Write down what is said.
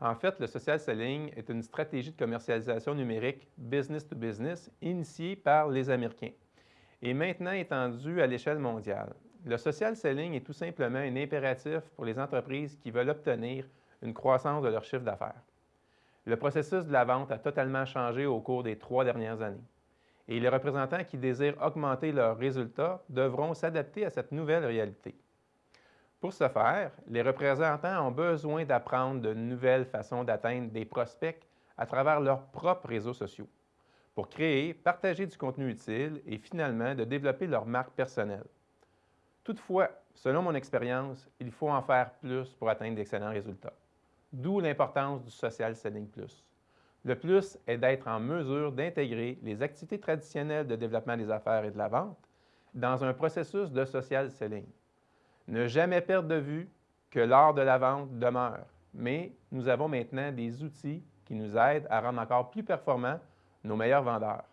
En fait, le social selling est une stratégie de commercialisation numérique business to business initiée par les Américains et maintenant étendue à l'échelle mondiale. Le social selling est tout simplement un impératif pour les entreprises qui veulent obtenir une croissance de leur chiffre d'affaires. Le processus de la vente a totalement changé au cours des trois dernières années et les représentants qui désirent augmenter leurs résultats devront s'adapter à cette nouvelle réalité. Pour ce faire, les représentants ont besoin d'apprendre de nouvelles façons d'atteindre des prospects à travers leurs propres réseaux sociaux pour créer, partager du contenu utile et finalement de développer leur marque personnelle. Toutefois, selon mon expérience, il faut en faire plus pour atteindre d'excellents résultats. D'où l'importance du Social Selling Plus. Le plus est d'être en mesure d'intégrer les activités traditionnelles de développement des affaires et de la vente dans un processus de social selling. Ne jamais perdre de vue que l'art de la vente demeure, mais nous avons maintenant des outils qui nous aident à rendre encore plus performants nos meilleurs vendeurs.